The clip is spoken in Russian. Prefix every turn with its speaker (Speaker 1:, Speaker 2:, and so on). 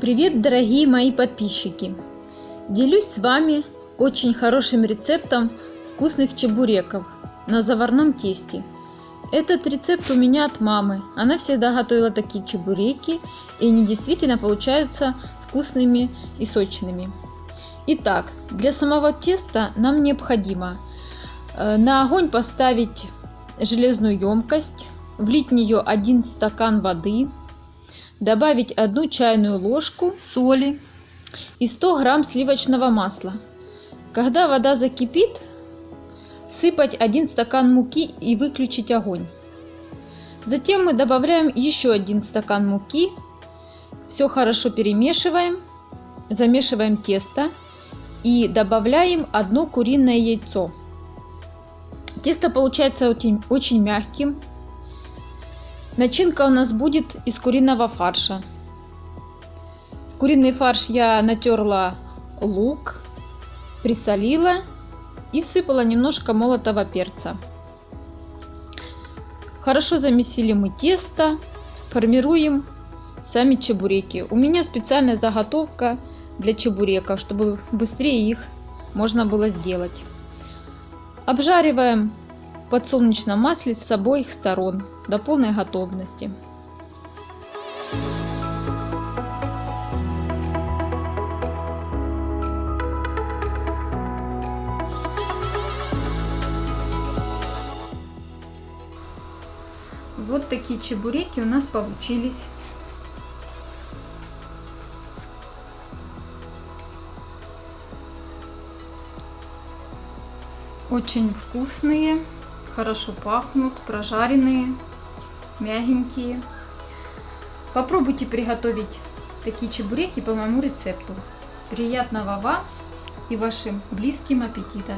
Speaker 1: Привет, дорогие мои подписчики! Делюсь с вами очень хорошим рецептом вкусных чебуреков на заварном тесте. Этот рецепт у меня от мамы. Она всегда готовила такие чебуреки, и они действительно получаются вкусными и сочными. Итак, для самого теста нам необходимо э, на огонь поставить железную емкость, влить в нее один стакан воды, добавить одну чайную ложку соли и 100 грамм сливочного масла. Когда вода закипит, сыпать один стакан муки и выключить огонь. Затем мы добавляем еще один стакан муки, все хорошо перемешиваем, замешиваем тесто и добавляем одно куриное яйцо. Тесто получается очень, очень мягким, Начинка у нас будет из куриного фарша. В куриный фарш я натерла лук, присолила и всыпала немножко молотого перца. Хорошо замесили мы тесто, формируем сами чебуреки. У меня специальная заготовка для чебуреков, чтобы быстрее их можно было сделать. Обжариваем подсолнечном масле с обоих сторон до полной готовности. Вот такие чебуреки у нас получились. Очень вкусные хорошо пахнут, прожаренные, мягенькие. Попробуйте приготовить такие чебуреки по моему рецепту. Приятного вам и вашим близким аппетита!